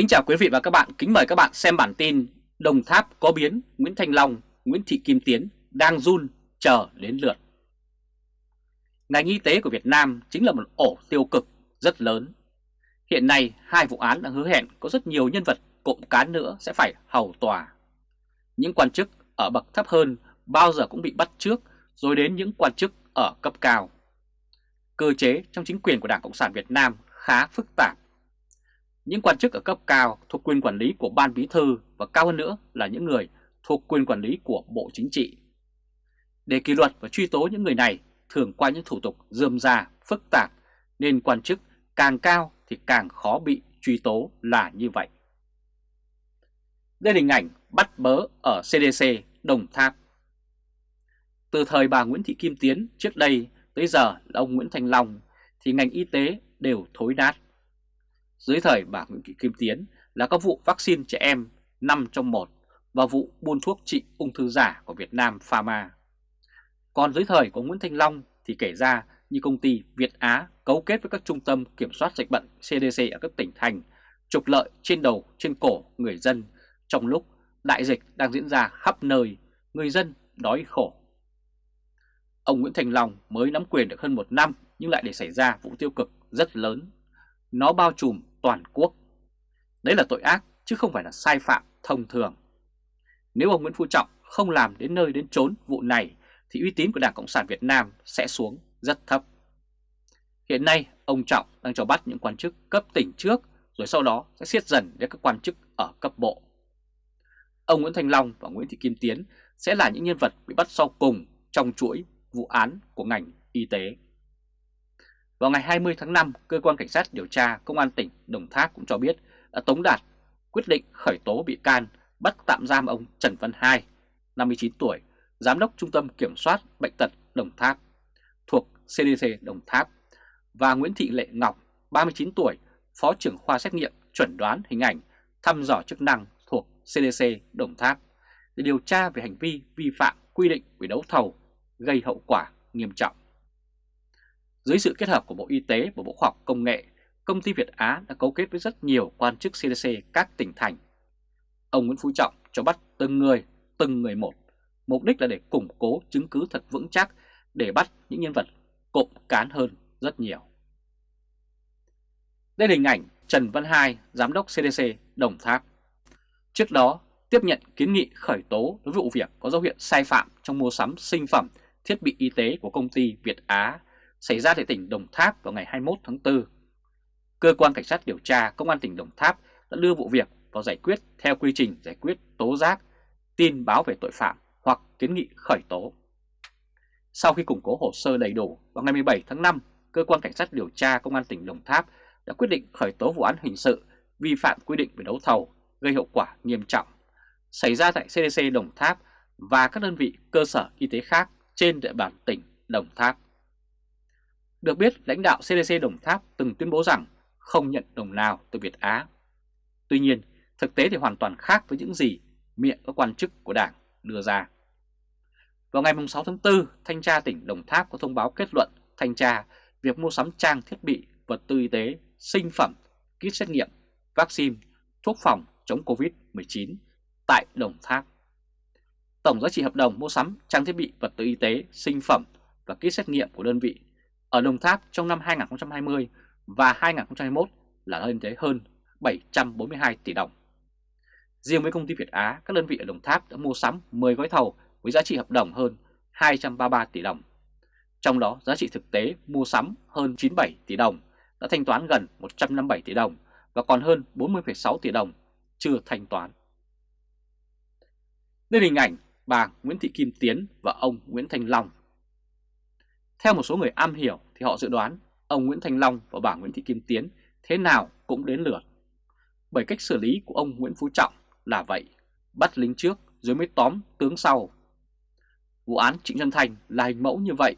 Kính chào quý vị và các bạn, kính mời các bạn xem bản tin Đồng Tháp có biến, Nguyễn Thanh Long, Nguyễn Thị Kim Tiến đang run chờ đến lượt. Ngành y tế của Việt Nam chính là một ổ tiêu cực rất lớn. Hiện nay hai vụ án đang hứa hẹn có rất nhiều nhân vật cộng cán nữa sẽ phải hầu tòa. Những quan chức ở bậc thấp hơn bao giờ cũng bị bắt trước rồi đến những quan chức ở cấp cao. Cơ chế trong chính quyền của Đảng Cộng sản Việt Nam khá phức tạp những quan chức ở cấp cao thuộc quyền quản lý của Ban Bí Thư và cao hơn nữa là những người thuộc quyền quản lý của Bộ Chính trị. Để kỷ luật và truy tố những người này thường qua những thủ tục dườm ra, phức tạp nên quan chức càng cao thì càng khó bị truy tố là như vậy. Đây là hình ảnh bắt bớ ở CDC Đồng Tháp. Từ thời bà Nguyễn Thị Kim Tiến trước đây tới giờ là ông Nguyễn Thành Long thì ngành y tế đều thối nát. Dưới thời bà Nguyễn Thị Kim Tiến là các vụ vaccine trẻ em 5 trong 1 và vụ buôn thuốc trị ung thư giả của Việt Nam Pharma. Còn dưới thời của Nguyễn Thanh Long thì kể ra như công ty Việt Á cấu kết với các trung tâm kiểm soát dịch bệnh CDC ở các tỉnh thành trục lợi trên đầu trên cổ người dân trong lúc đại dịch đang diễn ra khắp nơi, người dân đói khổ. Ông Nguyễn Thành Long mới nắm quyền được hơn một năm nhưng lại để xảy ra vụ tiêu cực rất lớn. Nó bao trùm toàn quốc. Đấy là tội ác, chứ không phải là sai phạm thông thường. Nếu ông Nguyễn Phú Trọng không làm đến nơi đến chốn vụ này, thì uy tín của Đảng Cộng sản Việt Nam sẽ xuống rất thấp. Hiện nay, ông Trọng đang cho bắt những quan chức cấp tỉnh trước, rồi sau đó sẽ siết dần đến các quan chức ở cấp bộ. Ông Nguyễn Thành Long và Nguyễn Thị Kim Tiến sẽ là những nhân vật bị bắt sau cùng trong chuỗi vụ án của ngành y tế. Vào ngày 20 tháng 5, Cơ quan Cảnh sát điều tra Công an tỉnh Đồng Tháp cũng cho biết đã tống đạt quyết định khởi tố bị can bắt tạm giam ông Trần Văn Hai, 59 tuổi, Giám đốc Trung tâm Kiểm soát Bệnh tật Đồng Tháp thuộc CDC Đồng Tháp và Nguyễn Thị Lệ Ngọc, 39 tuổi, Phó trưởng khoa xét nghiệm chuẩn đoán hình ảnh thăm dò chức năng thuộc CDC Đồng Tháp để điều tra về hành vi vi phạm quy định về đấu thầu gây hậu quả nghiêm trọng. Dưới sự kết hợp của Bộ Y tế và Bộ Khoa học Công nghệ, công ty Việt Á đã cấu kết với rất nhiều quan chức CDC các tỉnh thành. Ông Nguyễn Phú Trọng cho bắt từng người, từng người một, mục đích là để củng cố chứng cứ thật vững chắc để bắt những nhân vật cộng cán hơn rất nhiều. Đây là hình ảnh Trần Văn Hai, Giám đốc CDC Đồng Tháp. Trước đó, tiếp nhận kiến nghị khởi tố đối với vụ việc có dấu hiệu sai phạm trong mua sắm sinh phẩm, thiết bị y tế của công ty Việt Á xảy ra tại tỉnh Đồng Tháp vào ngày 21 tháng 4. Cơ quan Cảnh sát điều tra Công an tỉnh Đồng Tháp đã đưa vụ việc vào giải quyết theo quy trình giải quyết tố giác, tin báo về tội phạm hoặc kiến nghị khởi tố. Sau khi củng cố hồ sơ đầy đủ, vào ngày 17 tháng 5, Cơ quan Cảnh sát điều tra Công an tỉnh Đồng Tháp đã quyết định khởi tố vụ án hình sự vi phạm quy định về đấu thầu gây hậu quả nghiêm trọng xảy ra tại CDC Đồng Tháp và các đơn vị cơ sở y tế khác trên địa bàn tỉnh Đồng Tháp. Được biết, lãnh đạo CDC Đồng Tháp từng tuyên bố rằng không nhận đồng nào từ Việt Á. Tuy nhiên, thực tế thì hoàn toàn khác với những gì miệng các quan chức của Đảng đưa ra. Vào ngày 6 tháng 4, Thanh tra tỉnh Đồng Tháp có thông báo kết luận thanh tra việc mua sắm trang thiết bị, vật tư y tế, sinh phẩm, kit xét nghiệm, vaccine, thuốc phòng chống Covid-19 tại Đồng Tháp. Tổng giá trị hợp đồng mua sắm trang thiết bị, vật tư y tế, sinh phẩm và kit xét nghiệm của đơn vị ở Đồng Tháp trong năm 2020 và 2021 là lên tới hơn 742 tỷ đồng. Riêng với công ty Việt Á, các đơn vị ở Đồng Tháp đã mua sắm 10 gói thầu với giá trị hợp đồng hơn 233 tỷ đồng. Trong đó giá trị thực tế mua sắm hơn 97 tỷ đồng, đã thanh toán gần 157 tỷ đồng và còn hơn 40,6 tỷ đồng chưa thanh toán. Đây hình ảnh bà Nguyễn Thị Kim Tiến và ông Nguyễn Thành Long theo một số người am hiểu thì họ dự đoán ông Nguyễn Thành Long và bà Nguyễn Thị Kim Tiến thế nào cũng đến lượt. Bởi cách xử lý của ông Nguyễn Phú Trọng là vậy, bắt lính trước rồi mới tóm tướng sau. Vụ án Trịnh Nhân Thành là hình mẫu như vậy,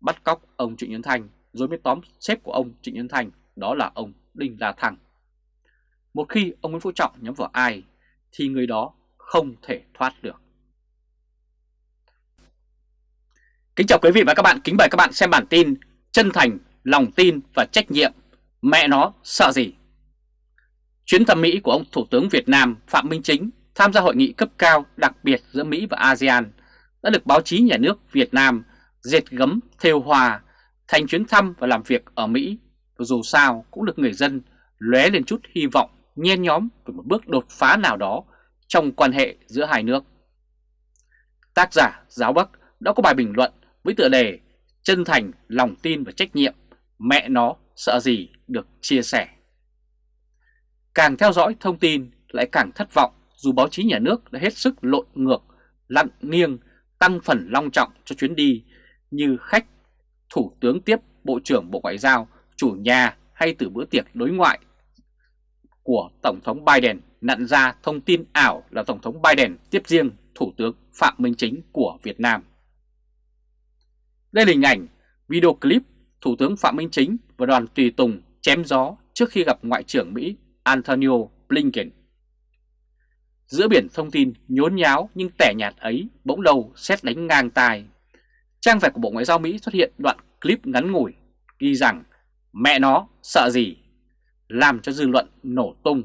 bắt cóc ông Trịnh Nhân Thành rồi mới tóm sếp của ông Trịnh Nhân Thành, đó là ông Đinh La Thăng. Một khi ông Nguyễn Phú Trọng nhắm vào ai thì người đó không thể thoát được. Kính chào quý vị và các bạn, kính mời các bạn xem bản tin Chân thành, lòng tin và trách nhiệm, mẹ nó sợ gì? Chuyến thăm Mỹ của ông Thủ tướng Việt Nam Phạm Minh Chính tham gia hội nghị cấp cao đặc biệt giữa Mỹ và ASEAN đã được báo chí nhà nước Việt Nam dệt gấm theo hòa thành chuyến thăm và làm việc ở Mỹ và dù sao cũng được người dân lóe lên chút hy vọng nhen nhóm về một bước đột phá nào đó trong quan hệ giữa hai nước. Tác giả Giáo Bắc đã có bài bình luận với tựa đề Chân thành, lòng tin và trách nhiệm, mẹ nó sợ gì được chia sẻ. Càng theo dõi thông tin lại càng thất vọng dù báo chí nhà nước đã hết sức lộn ngược, lặn nghiêng, tăng phần long trọng cho chuyến đi như khách, thủ tướng tiếp Bộ trưởng Bộ Ngoại giao, chủ nhà hay từ bữa tiệc đối ngoại của Tổng thống Biden nặn ra thông tin ảo là Tổng thống Biden tiếp riêng Thủ tướng Phạm Minh Chính của Việt Nam. Đây là hình ảnh video clip Thủ tướng Phạm Minh Chính và đoàn tùy tùng chém gió trước khi gặp Ngoại trưởng Mỹ Antonio Blinken. Giữa biển thông tin nhốn nháo nhưng tẻ nhạt ấy bỗng đầu xét đánh ngang tài. Trang web của Bộ Ngoại giao Mỹ xuất hiện đoạn clip ngắn ngủi ghi rằng mẹ nó sợ gì, làm cho dư luận nổ tung.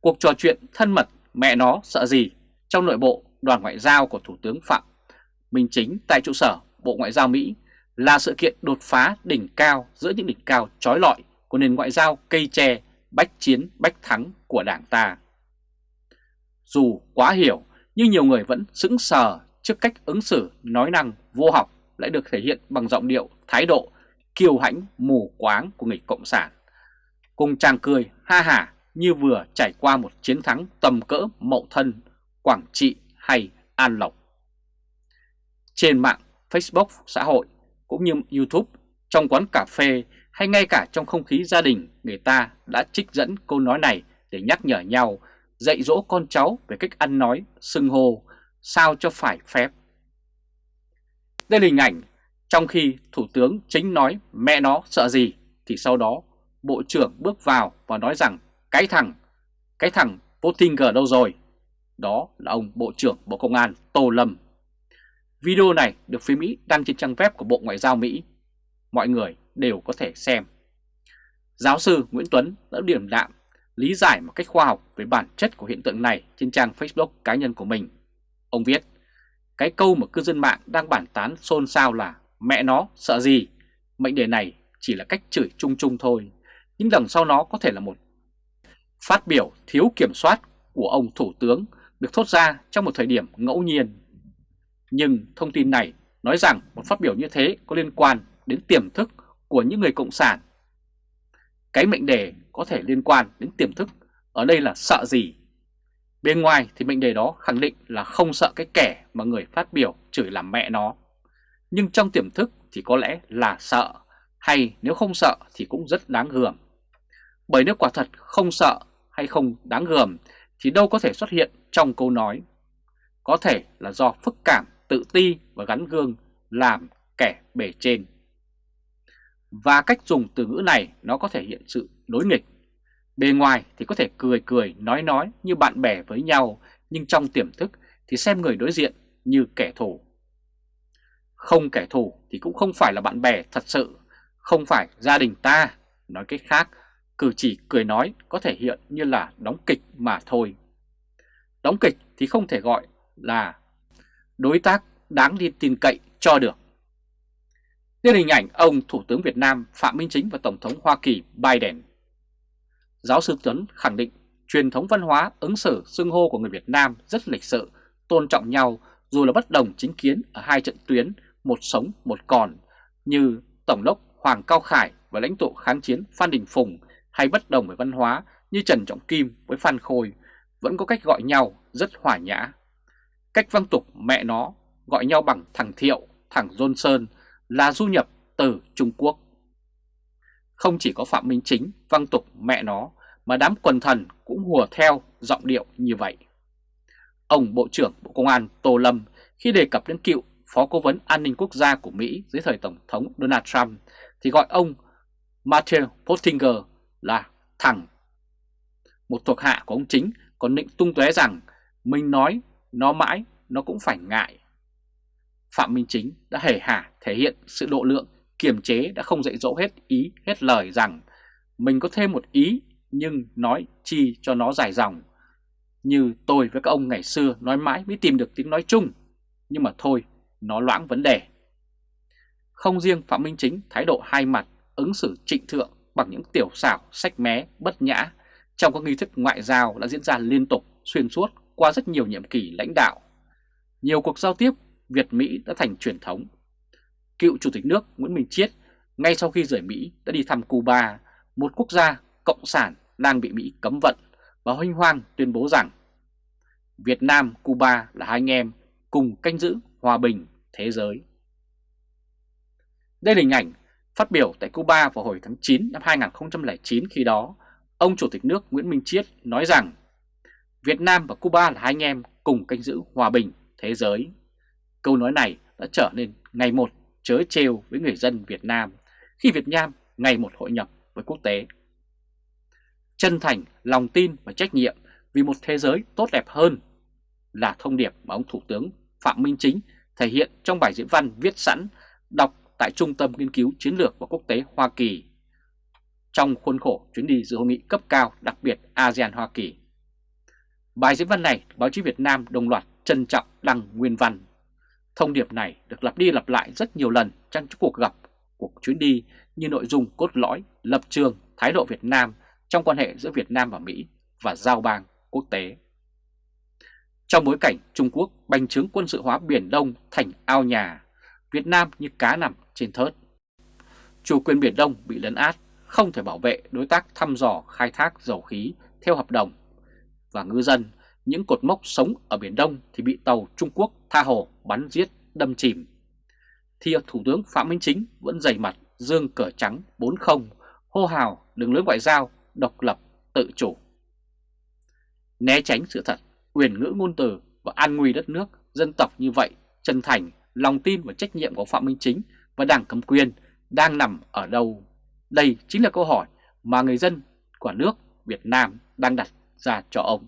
Cuộc trò chuyện thân mật mẹ nó sợ gì trong nội bộ đoàn ngoại giao của Thủ tướng Phạm Minh Chính tại trụ sở Bộ Ngoại giao Mỹ là sự kiện đột phá đỉnh cao giữa những đỉnh cao trói lọi của nền ngoại giao cây tre bách chiến bách thắng của đảng ta. Dù quá hiểu nhưng nhiều người vẫn sững sờ trước cách ứng xử nói năng vô học lại được thể hiện bằng giọng điệu, thái độ kiêu hãnh mù quáng của người Cộng sản. Cùng chàng cười ha hả như vừa trải qua một chiến thắng tầm cỡ mậu thân, Quảng Trị hay An Lộc. Trên mạng Facebook xã hội cũng như YouTube, trong quán cà phê hay ngay cả trong không khí gia đình người ta đã trích dẫn câu nói này để nhắc nhở nhau, dạy dỗ con cháu về cách ăn nói, xưng hô, sao cho phải phép. Đây là hình ảnh trong khi Thủ tướng chính nói mẹ nó sợ gì thì sau đó Bộ trưởng bước vào và nói rằng cái thằng, cái thằng Pottinger đâu rồi? Đó là ông Bộ trưởng Bộ Công an Tô Lâm. Video này được phía Mỹ đăng trên trang web của Bộ Ngoại giao Mỹ. Mọi người đều có thể xem. Giáo sư Nguyễn Tuấn đã điểm đạm lý giải một cách khoa học về bản chất của hiện tượng này trên trang Facebook cá nhân của mình. Ông viết, cái câu mà cư dân mạng đang bản tán xôn xao là mẹ nó sợ gì, mệnh đề này chỉ là cách chửi chung chung thôi, nhưng đằng sau nó có thể là một phát biểu thiếu kiểm soát của ông Thủ tướng được thốt ra trong một thời điểm ngẫu nhiên. Nhưng thông tin này nói rằng một phát biểu như thế có liên quan đến tiềm thức của những người Cộng sản. Cái mệnh đề có thể liên quan đến tiềm thức, ở đây là sợ gì? Bên ngoài thì mệnh đề đó khẳng định là không sợ cái kẻ mà người phát biểu chửi làm mẹ nó. Nhưng trong tiềm thức thì có lẽ là sợ, hay nếu không sợ thì cũng rất đáng gờm. Bởi nếu quả thật không sợ hay không đáng gờm thì đâu có thể xuất hiện trong câu nói. Có thể là do phức cảm, tự ti và gắn gương làm kẻ bề trên. Và cách dùng từ ngữ này nó có thể hiện sự đối nghịch. Bề ngoài thì có thể cười cười nói nói như bạn bè với nhau, nhưng trong tiềm thức thì xem người đối diện như kẻ thù. Không kẻ thù thì cũng không phải là bạn bè thật sự, không phải gia đình ta. Nói cách khác, cử chỉ cười nói có thể hiện như là đóng kịch mà thôi. Đóng kịch thì không thể gọi là đối tác đáng đi tin cậy cho được. Đây hình ảnh ông Thủ tướng Việt Nam Phạm Minh Chính và Tổng thống Hoa Kỳ Biden. Giáo sư Tuấn khẳng định truyền thống văn hóa ứng xử xưng hô của người Việt Nam rất lịch sự, tôn trọng nhau dù là bất đồng chính kiến ở hai trận tuyến, một sống một còn, như Tổng đốc Hoàng Cao Khải và lãnh tụ kháng chiến Phan Đình Phùng hay bất đồng về văn hóa như Trần Trọng Kim với Phan Khôi vẫn có cách gọi nhau rất hòa nhã. Cách văn tục mẹ nó gọi nhau bằng thằng Thiệu, thằng Johnson là du nhập từ Trung Quốc. Không chỉ có Phạm Minh Chính văn tục mẹ nó mà đám quần thần cũng hùa theo giọng điệu như vậy. Ông Bộ trưởng Bộ Công an Tô Lâm khi đề cập đến cựu Phó Cố vấn An ninh Quốc gia của Mỹ dưới thời Tổng thống Donald Trump thì gọi ông Matthew Pottinger là thằng. Một thuộc hạ của ông Chính còn định tung tóe rằng mình nói nó mãi nó cũng phải ngại. Phạm Minh Chính đã hề hả thể hiện sự độ lượng kiềm chế đã không dạy dỗ hết ý hết lời rằng mình có thêm một ý nhưng nói chi cho nó dài dòng. Như tôi với các ông ngày xưa nói mãi mới tìm được tiếng nói chung, nhưng mà thôi, nó loãng vấn đề. Không riêng Phạm Minh Chính thái độ hai mặt, ứng xử trịnh thượng bằng những tiểu xảo, sách mé, bất nhã trong các nghi thức ngoại giao đã diễn ra liên tục, xuyên suốt qua rất nhiều nhiệm kỳ lãnh đạo. Nhiều cuộc giao tiếp Việt-Mỹ đã thành truyền thống. Cựu Chủ tịch nước Nguyễn Minh Chiết ngay sau khi rời Mỹ đã đi thăm Cuba, một quốc gia cộng sản đang bị Mỹ cấm vận và hoanh hoang tuyên bố rằng Việt Nam, Cuba là hai anh em cùng canh giữ hòa bình thế giới. Đây là hình ảnh phát biểu tại Cuba vào hồi tháng 9 năm 2009 khi đó, ông Chủ tịch nước Nguyễn Minh Chiết nói rằng Việt Nam và Cuba là hai anh em cùng canh giữ hòa bình thế giới. Câu nói này đã trở nên ngày một chớ trêu với người dân Việt Nam khi Việt Nam ngày một hội nhập với quốc tế. Chân thành, lòng tin và trách nhiệm vì một thế giới tốt đẹp hơn là thông điệp mà ông Thủ tướng Phạm Minh Chính thể hiện trong bài diễn văn viết sẵn đọc tại Trung tâm Nghiên cứu Chiến lược và Quốc tế Hoa Kỳ trong khuôn khổ chuyến đi dự hội nghị cấp cao đặc biệt ASEAN-Hoa Kỳ. Bài diễn văn này báo chí Việt Nam đồng loạt trân trọng đăng nguyên văn. Thông điệp này được lặp đi lặp lại rất nhiều lần trong cuộc gặp, cuộc chuyến đi như nội dung cốt lõi, lập trường, thái độ Việt Nam trong quan hệ giữa Việt Nam và Mỹ và giao bang quốc tế. Trong bối cảnh Trung Quốc bành trướng quân sự hóa Biển Đông thành ao nhà, Việt Nam như cá nằm trên thớt. Chủ quyền Biển Đông bị lấn át, không thể bảo vệ đối tác thăm dò khai thác dầu khí theo hợp đồng. Và ngư dân, những cột mốc sống ở Biển Đông thì bị tàu Trung Quốc tha hồ bắn giết đâm chìm. Thì Thủ tướng Phạm Minh Chính vẫn dày mặt dương cờ trắng 4-0, hô hào đường lối ngoại giao, độc lập, tự chủ. Né tránh sự thật, quyền ngữ ngôn từ và an nguy đất nước, dân tộc như vậy, chân thành, lòng tin và trách nhiệm của Phạm Minh Chính và Đảng cầm quyền đang nằm ở đâu? Đây chính là câu hỏi mà người dân của nước Việt Nam đang đặt ra cho ông.